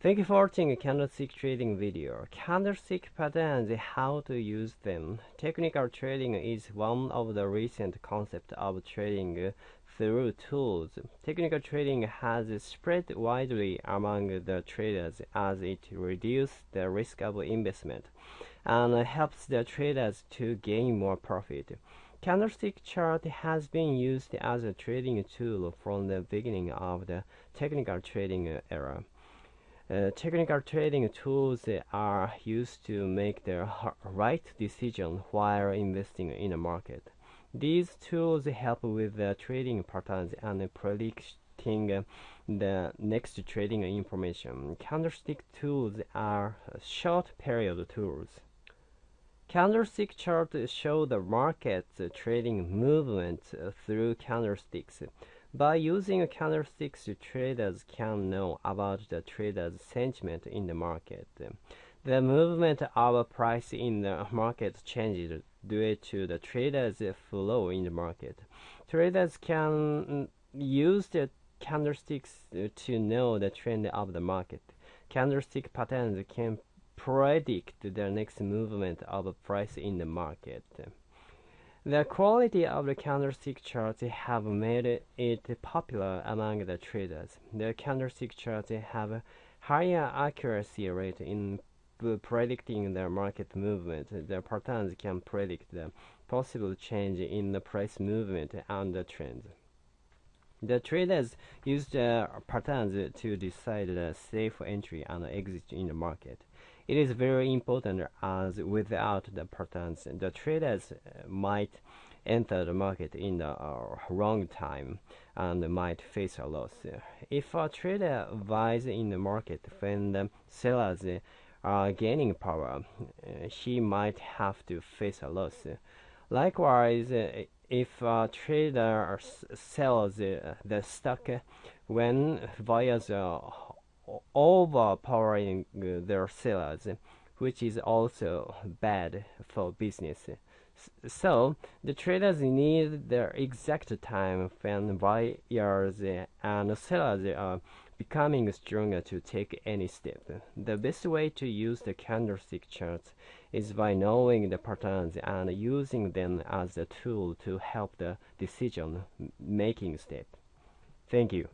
Thank you for watching candlestick trading video. Candlestick patterns, how to use them. Technical trading is one of the recent concepts of trading through tools. Technical trading has spread widely among the traders as it reduces the risk of investment and helps the traders to gain more profit. Candlestick chart has been used as a trading tool from the beginning of the technical trading era. Uh, technical trading tools are used to make the right decision while investing in a market. These tools help with the trading patterns and predicting the next trading information. Candlestick tools are short period tools. Candlestick charts show the market's trading movement through candlesticks. By using candlesticks, traders can know about the trader's sentiment in the market. The movement of price in the market changes due to the trader's flow in the market. Traders can use the candlesticks to know the trend of the market. Candlestick patterns can predict the next movement of price in the market. The quality of the candlestick charts have made it popular among the traders. The candlestick charts have higher accuracy rate in predicting the market movement. The patterns can predict the possible change in the price movement and the trend. The traders use the patterns to decide the safe entry and exit in the market. It is very important as without the patterns, the traders uh, might enter the market in the uh, wrong time and might face a loss. If a trader buys in the market when the sellers are gaining power, uh, he might have to face a loss. Likewise, if a trader sells uh, the stock uh, when buyers are overpowering uh, their sellers, which is also bad for business. So the traders need the exact time when buyers and sellers are becoming stronger to take any step. The best way to use the candlestick charts is by knowing the patterns and using them as a tool to help the decision making step. Thank you.